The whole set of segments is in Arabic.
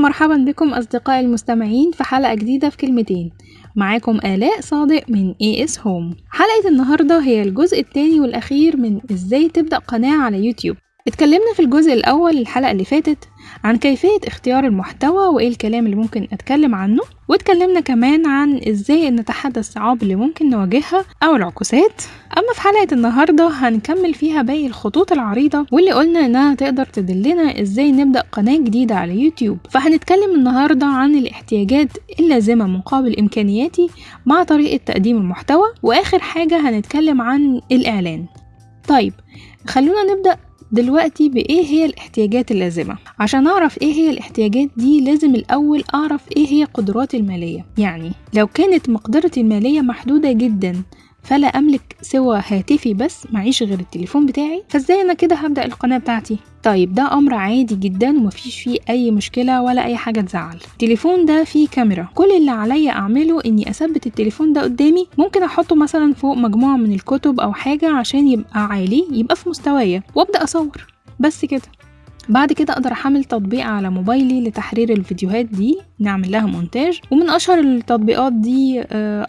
ومرحبا بكم أصدقائي المستمعين في حلقة جديدة في كلمتين. معاكم آلاء صادق من AS Home. حلقة النهاردة هي الجزء الثاني والأخير من إزاي تبدأ قناة على يوتيوب. اتكلمنا في الجزء الأول الحلقة اللي فاتت عن كيفية اختيار المحتوى وإيه الكلام اللي ممكن أتكلم عنه واتكلمنا كمان عن إزاي نتحدى الصعاب اللي ممكن نواجهها أو العكوسات. أما في حلقة النهاردة هنكمل فيها باقي الخطوط العريضة واللي قلنا إنها تقدر تدلنا إزاي نبدأ قناة جديدة على يوتيوب. فهنتكلم النهاردة عن الاحتياجات اللازمة مقابل إمكانياتي مع طريقة تقديم المحتوى وآخر حاجة هنتكلم عن الإعلان. طيب خلونا نبدأ دلوقتي بإيه هي الاحتياجات اللازمة. عشان أعرف إيه هي الاحتياجات دي لازم الأول أعرف إيه هي قدراتي المالية. يعني لو كانت مقدرتي المالية محدودة جدا فلا أملك سوى هاتفي بس معيش غير التليفون بتاعي. فإزاي أنا كده هبدأ القناة بتاعتي؟ طيب ده أمر عادي جدا ومفيش فيه أي مشكلة ولا أي حاجة تزعل. التليفون ده فيه كاميرا. كل اللي عليا أعمله إني أثبت التليفون ده قدامي. ممكن أحطه مثلا فوق مجموعة من الكتب أو حاجة عشان يبقى عالي يبقى في مستوايا وأبدأ أصور. بس كده. بعد كده أقدر أحمل تطبيق على موبايلي لتحرير الفيديوهات دي نعمل لها مونتاج. ومن أشهر التطبيقات دي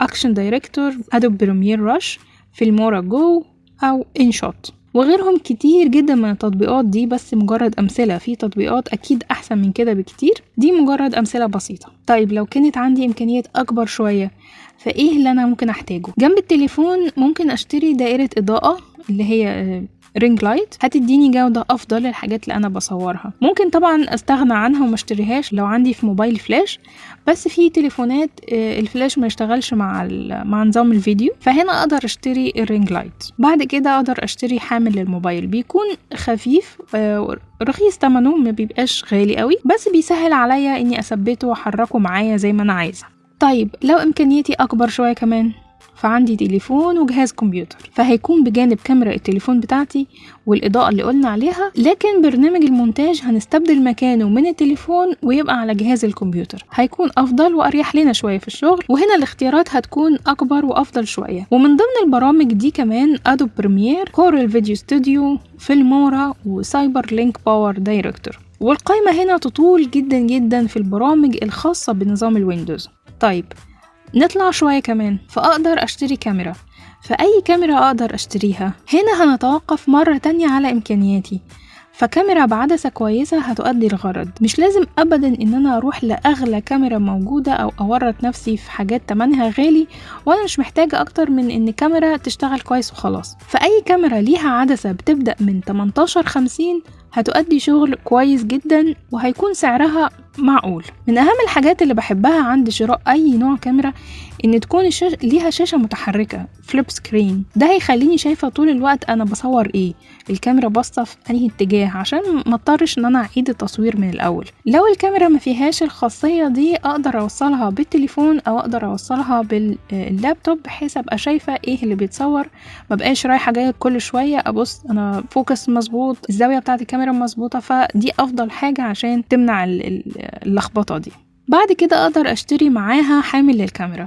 Action Director Adobe Premiere Rush Filmora Go أو InShot وغيرهم كتير جدا من التطبيقات دي بس مجرد أمثلة. في تطبيقات أكيد أحسن من كده بكتير. دي مجرد أمثلة بسيطة. طيب لو كانت عندي إمكانيات أكبر شوية فإيه اللي أنا ممكن أحتاجه؟ جنب التليفون ممكن أشتري دائرة إضاءة اللي هي ring light هتديني جودة أفضل للحاجات اللي أنا بصورها. ممكن طبعا أستغنى عنها وما أشتريهاش لو عندي في موبايل فلاش بس في تليفونات الفلاش ما يشتغلش مع مع نظام الفيديو فهنا أقدر أشتري ال ring light بعد كده أقدر أشتري حامل للموبايل. بيكون خفيف رخيص تمنه ما بيبقاش غالي قوي بس بيسهل عليا إني أثبته وأحركه معايا زي ما أنا عايزة. طيب لو إمكانياتي أكبر شوية كمان. فعندي تليفون وجهاز كمبيوتر فهيكون بجانب كاميرا التليفون بتاعتي والإضاءة اللي قلنا عليها لكن برنامج المونتاج هنستبدل مكانه من التليفون ويبقى على جهاز الكمبيوتر. هيكون أفضل وأريح لنا شوية في الشغل وهنا الاختيارات هتكون أكبر وأفضل شوية. ومن ضمن البرامج دي كمان Adobe Premiere Corel VideoStudio Filmora و CyberLink PowerDirector والقائمة هنا تطول جدا جدا في البرامج الخاصة بنظام ال Windows. طيب نطلع شوية كمان فأقدر أشتري كاميرا. فأي كاميرا أقدر أشتريها. هنا هنتوقف مرة تانية على إمكانياتي. فكاميرا بعدسة كويسة هتؤدي الغرض مش لازم أبدا إن أنا أروح لأغلى كاميرا موجودة أو أورط نفسي في حاجات تمنها غالي وأنا مش محتاجة أكتر من إن كاميرا تشتغل كويس وخلاص. فأي كاميرا ليها عدسة بتبدأ من 18 50 هتؤدي شغل كويس جدا وهيكون سعرها معقول. من أهم الحاجات اللي بحبها عند شراء أي نوع كاميرا إن تكون الشاشة ليها شاشة متحركة flip screen ده هيخليني شايفة طول الوقت أنا بصور إيه. الكاميرا باصة في أنهي اتجاه عشان ما اضطرش إن أنا أعيد التصوير من الأول. لو الكاميرا ما فيهاش الخاصية دي أقدر أوصلها بالتليفون أو أقدر أوصلها باللابتوب بحيث أبقى شايفة إيه اللي بيتصور. مبقاش رايحة جاية كل شوية أبص أنا focus مظبوط الزاوية بتاعت الكاميرا مظبوطة فدي أفضل حاجة عشان تمنع اللخبطة دي. بعد كده أقدر أشتري معاها حامل للكاميرا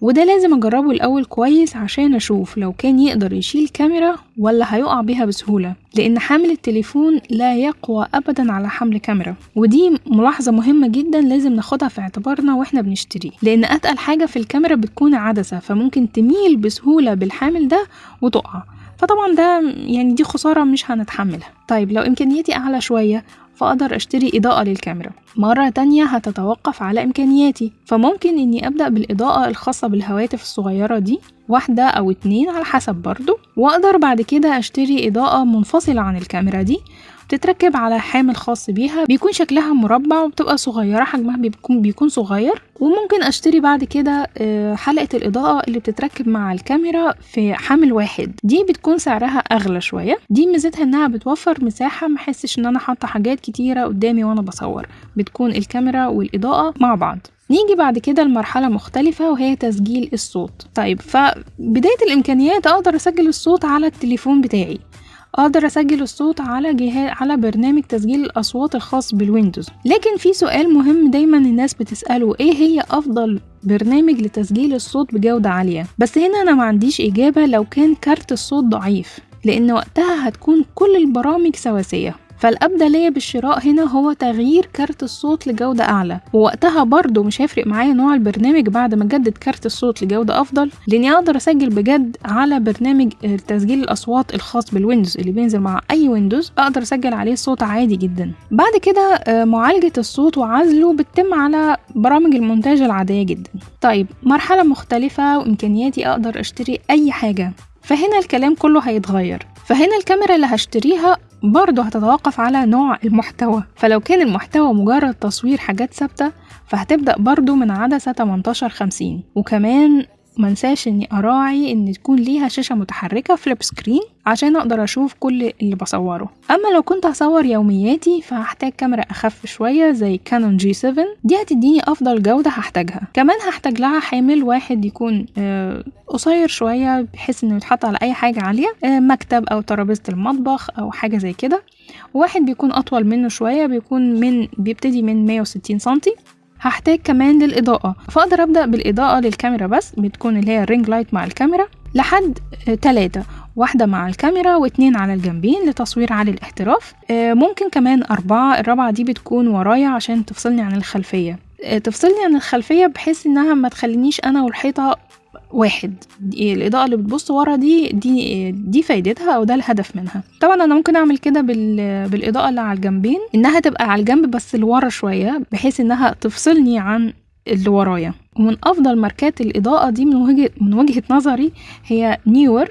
وده لازم أجربه الأول كويس عشان أشوف لو كان يقدر يشيل كاميرا ولا هيقع بيها بسهولة لأن حامل التليفون لا يقوى أبدا على حمل كاميرا. ودي ملاحظة مهمة جدا لازم ناخدها في اعتبارنا وإحنا بنشتري لأن أتقل حاجة في الكاميرا بتكون عدسة فممكن تميل بسهولة بالحامل ده وتقع. فطبعا ده يعني دي خسارة مش هنتحملها. طيب لو إمكانياتي أعلى شوية فأقدر أشتري إضاءة للكاميرا. مرة تانية هتتوقف على إمكانياتي فممكن إني أبدأ بالإضاءة الخاصة بالهواتف الصغيرة دي واحدة أو اتنين على حسب برضو وأقدر بعد كده أشتري إضاءة منفصلة عن الكاميرا دي بتتركب على حامل خاص بيها بيكون شكلها مربع وبتبقى صغيرة حجمها بيكون, بيكون صغير. وممكن أشتري بعد كده حلقة الإضاءة اللي بتتركب مع الكاميرا في حامل واحد. دي بتكون سعرها أغلى شوية. دي ميزتها إنها بتوفر مساحة محسش إن أنا حاطة حاجات كتيرة قدامي وأنا بصور. بتكون الكاميرا والإضاءة مع بعض. نيجي بعد كده لمرحلة مختلفة وهي تسجيل الصوت. طيب فبداية الإمكانيات أقدر أسجل الصوت على التليفون بتاعي. أقدر أسجل الصوت على جهاز على برنامج تسجيل الأصوات الخاص بال Windows. لكن في سؤال مهم دايما الناس بتسأله إيه هي أفضل برنامج لتسجيل الصوت بجودة عالية؟ بس هنا أنا ما عنديش إجابة لو كان كارت الصوت ضعيف لأن وقتها هتكون كل البرامج سواسية. فالأبدأ ليا بالشراء هنا هو تغيير كارت الصوت لجودة أعلى. ووقتها برضو مش هيفرق معايا نوع البرنامج بعد ما أجدد كارت الصوت لجودة أفضل لأني أقدر أسجل بجد على برنامج تسجيل الأصوات الخاص بال Windows اللي بينزل مع أي Windows أقدر أسجل عليه صوت عادي جدا. بعد كده معالجة الصوت وعزله بتتم على برامج المونتاج العادية جدا. طيب مرحلة مختلفة وإمكانياتي أقدر أشتري أي حاجة. فهنا الكلام كله هيتغير. فهنا الكاميرا اللي هشتريها برضه هتتوقف على نوع المحتوى. فلو كان المحتوى مجرد تصوير حاجات ثابتة فهتبدأ برضه من عدسة 18 50 وكمان منساش اني اراعي ان تكون ليها شاشة متحركة flip screen عشان أقدر أشوف كل اللي بصوره. اما لو كنت هصور يومياتي فهحتاج كاميرا اخف شوية زي Canon G 7 دي هتديني افضل جودة هحتاجها. كمان هحتاج لها حامل واحد يكون آه قصير شوية بحيث انه يتحط على اي حاجة عالية آه مكتب أو ترابيزة المطبخ أو حاجة زي كده. وواحد بيكون اطول منه شوية بيكون من بيبتدي من 160 سنتي. هحتاج كمان للإضاءة. فأقدر أبدأ بالإضاءة للكاميرا بس بتكون اللي هي ال ring light مع الكاميرا لحد تلاتة. واحدة مع الكاميرا واتنين على الجنبين لتصوير عالي الاحتراف. ممكن كمان أربعة. الرابعة دي بتكون ورايا عشان تفصلني عن الخلفية. تفصلني عن الخلفية بحيث إنها ما تخلينيش أنا والحيطة واحد. دي الإضاءة اللي بتبص ورا دي دي دي فايدتها أو ده الهدف منها. طبعا أنا ممكن أعمل كده بال بالإضاءة اللي على الجنبين إنها تبقى على الجنب بس لورا شوية بحيث إنها تفصلني عن اللي ورايا. ومن أفضل ماركات الإضاءة دي من وجهة من وجهة نظري هي Neewer.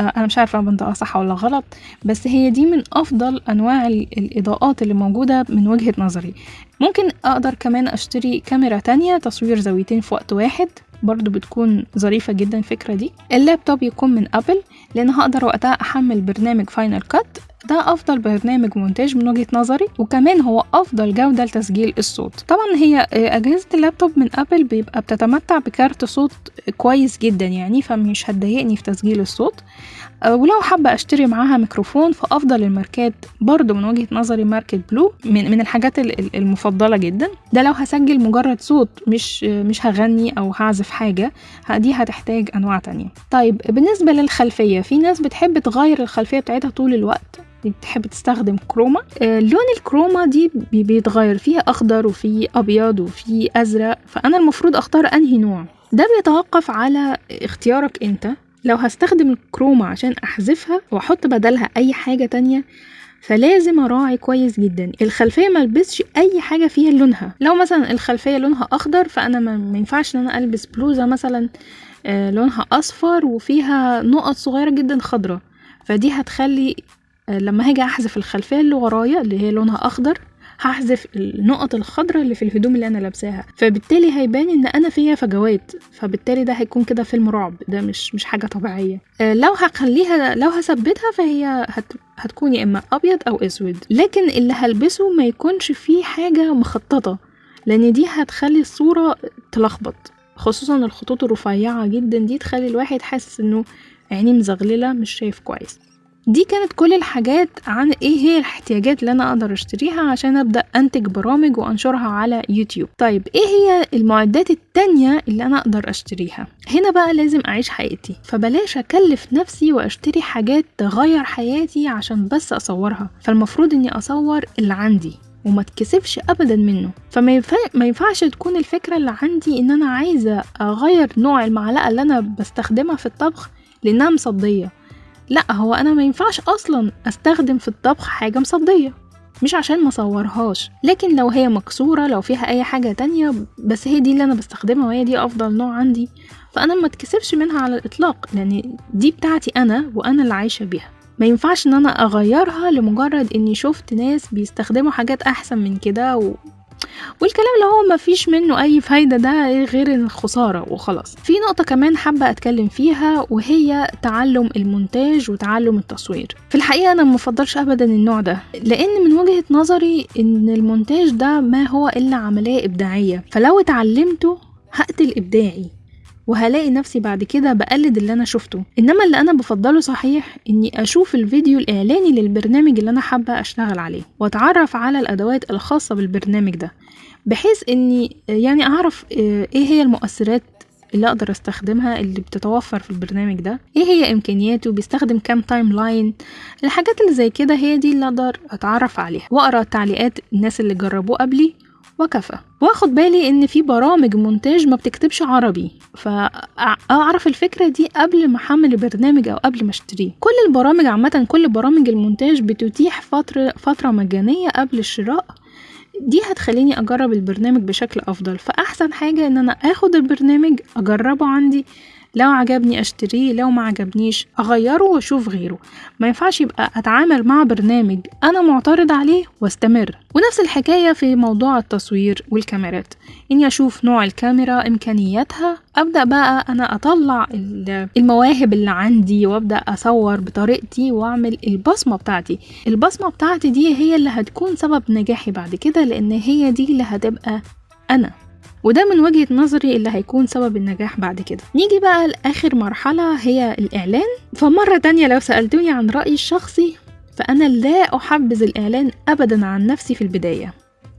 أنا مش عارفة بنطقها صح ولا غلط بس هي دي من أفضل أنواع الإضاءات اللي موجودة من وجهة نظري. ممكن أقدر كمان أشتري كاميرا تانية تصوير زاويتين في وقت واحد. برضو بتكون ظريفة جدا الفكرة دي. اللابتوب يكون من أبل لأن هقدر وقتها أحمل برنامج Final Cut ده أفضل برنامج مونتاج من وجهة نظري وكمان هو أفضل جودة لتسجيل الصوت. طبعا هي أجهزة اللابتوب من أبل بيبقى بتتمتع بكارت صوت كويس جدا يعني فمش هتضايقني في تسجيل الصوت. ولو حابة أشتري معاها ميكروفون فأفضل الماركات برضو من وجهة نظري ماركة بلو من, من الحاجات المفضلة جدا. ده لو هسجل مجرد صوت مش مش هغني أو هعزف حاجة دي هتحتاج أنواع تانية. طيب بالنسبة للخلفية في ناس بتحب تغير الخلفية بتاعتها طول الوقت. بتحب تستخدم كروما. آه لون الكروما دي بيتغير. فيها أخضر وفي أبيض وفي أزرق. فأنا المفروض أختار أنهي نوع؟ ده بيتوقف على اختيارك أنت. لو هستخدم الكروما عشان أحذفها وأحط بدلها أي حاجة تانية فلازم أراعي كويس جدا. الخلفية ملبسش أي حاجة فيها لونها. لو مثلا الخلفية لونها أخضر فأنا ما ينفعش إن أنا ألبس بلوزة مثلا آه لونها أصفر وفيها نقط صغيرة جدا خضرة فدي هتخلي لما هاجي أحذف الخلفية اللي ورايا اللي هي لونها أخضر هحذف النقط الخضراء اللي في الهدوم اللي أنا لابساها. فبالتالي هيبان إن أنا فيها فجوات. فبالتالي ده هيكون كده فيلم رعب. ده مش مش حاجة طبيعية. آه لو هخليها لو هثبتها فهي هت هتكون يا إما أبيض أو أسود. لكن اللي هلبسه ما يكونش فيه حاجة مخططة لأن دي هتخلي الصورة تلخبط. خصوصا الخطوط الرفيعة جدا دي تخلي الواحد حاسس إنه عينيه مزغللة مش شايف كويس. دي كانت كل الحاجات عن إيه هي الاحتياجات اللي أنا أقدر اشتريها عشان ابدأ انتج برامج وانشرها على يوتيوب. طيب إيه هي المعدات التانية اللي أنا أقدر اشتريها؟ هنا بقى لازم اعيش حياتي فبلاش اكلف نفسي واشتري حاجات تغير حياتي عشان بس اصورها. فالمفروض اني اصور اللي عندي وما تكسبش ابدا منه. فما ينفع ما ينفعش تكون الفكرة اللي عندي ان أنا عايزة اغير نوع المعلقة اللي أنا بستخدمها في الطبخ لانها مصدية. لا هو أنا ما ينفعش أصلا أستخدم في الطبخ حاجة مصدية مش عشان ما صورهاش لكن لو هي مكسورة لو فيها أي حاجة تانية بس هي دي اللي أنا بستخدمها وهي دي أفضل نوع عندي فأنا ما اتكسفش منها على الإطلاق لأن دي بتاعتي أنا وأنا اللي عايشة بيها ما ينفعش إن أنا أغيرها لمجرد إني شفت ناس بيستخدموا حاجات أحسن من كده. والكلام اللي هو مفيش منه أي فايدة ده غير الخسارة وخلاص. في نقطة كمان حابة أتكلم فيها وهي تعلم المونتاج وتعلم التصوير. في الحقيقة أنا مفضلش ابدا النوع ده لأن من وجهة نظري إن المونتاج ده ما هو إلا عملية إبداعية. فلو اتعلمته هقتل إبداعي. وهلاقي نفسي بعد كده بقلد اللي أنا شفته. إنما اللي أنا بفضله صحيح إني أشوف الفيديو الإعلاني للبرنامج اللي أنا حابة أشتغل عليه وأتعرف على الأدوات الخاصة بالبرنامج ده بحيث إني يعني أعرف إيه هي المؤثرات اللي أقدر أستخدمها اللي بتتوفر في البرنامج ده؟ إيه هي إمكانياته؟ بيستخدم كام timeline الحاجات اللي زي كده هي دي اللي أقدر أتعرف عليها. وأقرأ تعليقات الناس اللي جربوه قبلي وكفى. واخد بالي إن في برامج مونتاج ما بتكتبش عربي. فاعرف الفكرة دي قبل ما أحمل البرنامج أو قبل ما أشتريه. كل البرامج عامة كل برامج المونتاج بتتيح فترة فترة مجانية قبل الشراء. دي هتخليني أجرب البرنامج بشكل أفضل. فأحسن حاجة إن أنا آخد البرنامج أجربه عندي. لو عجبني أشتريه لو ما عجبنيش أغيره وأشوف غيره. ما ينفعش يبقى أتعامل مع برنامج أنا معترض عليه وأستمر. ونفس الحكاية في موضوع التصوير والكاميرات. إني أشوف نوع الكاميرا إمكانياتها أبدأ بقى أنا أطلع المواهب اللي عندي وأبدأ أصور بطريقتي وأعمل البصمة بتاعتي. البصمة بتاعتي دي هي اللي هتكون سبب نجاحي بعد كده لأن هي دي اللي هتبقى أنا. وده من وجهة نظري اللي هيكون سبب النجاح بعد كده. نيجي بقى لآخر مرحلة هي الإعلان. فمرة تانية لو سألتوني عن رأيي الشخصي فأنا لا أحبذ الإعلان أبدا عن نفسي في البداية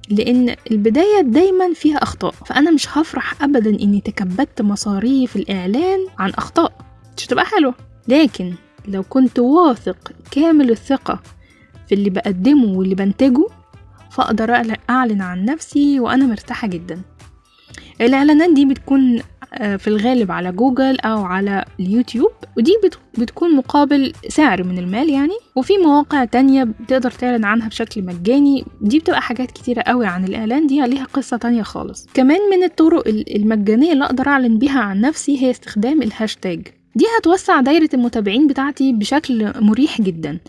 لأن البداية دايما فيها أخطاء. فأنا مش هفرح أبدا إني تكبدت مصاريف الإعلان عن أخطاء. مش هتبقى حلوة. لكن لو كنت واثق كامل الثقة في اللي بقدمه واللي بنتجه فأقدر أعلن عن نفسي وأنا مرتاحة جدا. الإعلانات دي بتكون آه، في الغالب على جوجل أو على اليوتيوب ودي بتكون مقابل سعر من المال يعني. وفي مواقع تانية بتقدر تعلن عنها بشكل مجاني. دي بتبقى حاجات كتيرة قوي عن الإعلان دي ليها قصة تانية خالص. كمان من الطرق المجانية اللي أقدر أعلن بيها عن نفسي هي استخدام الهاشتاج. دي هتوسع دايرة المتابعين بتاعتي بشكل مريح جدا.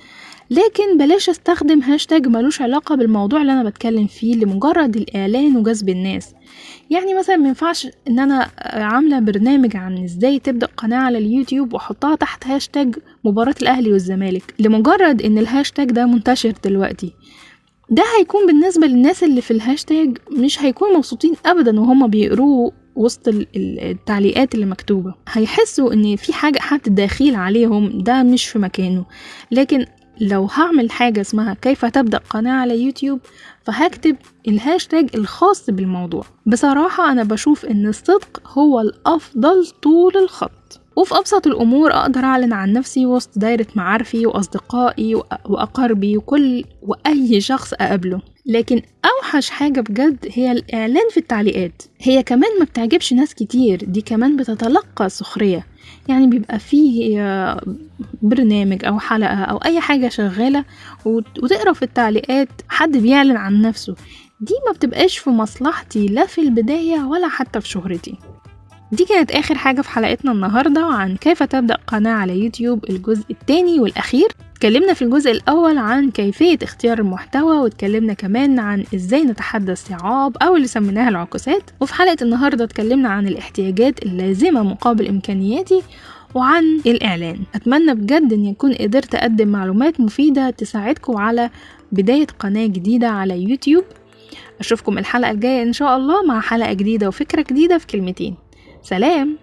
لكن بلاش أستخدم هاشتاج ملوش علاقة بالموضوع اللي أنا بتكلم فيه لمجرد الإعلان وجذب الناس. يعني مثلا مينفعش إن أنا عاملة برنامج عن إزاي تبدأ قناة على اليوتيوب وأحطها تحت هاشتاج مباراة الأهلي والزمالك لمجرد إن الهاشتاج ده منتشر دلوقتي. ده هيكون بالنسبة للناس اللي في الهاشتاج مش هيكونوا مبسوطين ابدا وهم بيقروه وسط التعليقات اللي مكتوبة. هيحسوا إن في حاجة حد داخل عليهم ده مش في مكانه. لكن لو هعمل حاجة اسمها كيف تبدأ قناة على يوتيوب فهكتب الهاشتاج الخاص بالموضوع. بصراحة أنا بشوف إن الصدق هو الأفضل طول الخط. وفي أبسط الأمور أقدر أعلن عن نفسي وسط دايرة معارفي وأصدقائي وأقاربي وكل وأي شخص أقابله. لكن أوحش حاجة بجد هي الإعلان في التعليقات. هي كمان ما بتعجبش ناس كتير دي كمان بتتلقى سخرية يعني بيبقى فيه برنامج أو حلقة أو أي حاجة شغالة وتقرأ في التعليقات حد بيعلن عن نفسه. دي ما بتبقاش في مصلحتي لا في البداية ولا حتى في شهرتي. دي كانت آخر حاجة في حلقتنا النهاردة عن كيف تبدأ قناة على يوتيوب الجزء الثاني والأخير. اتكلمنا في الجزء الأول عن كيفية اختيار المحتوى واتكلمنا كمان عن إزاي نتحدى الصعاب أو اللي سميناها العكوسات. وفي حلقة النهاردة اتكلمنا عن الاحتياجات اللازمة مقابل إمكانياتي. وعن الإعلان. أتمنى بجد أن يكون قدرت أقدم معلومات مفيدة تساعدكم على بداية قناة جديدة على يوتيوب. أشوفكم الحلقة الجاية إن شاء الله مع حلقة جديدة وفكرة جديدة في كلمتين. سلام!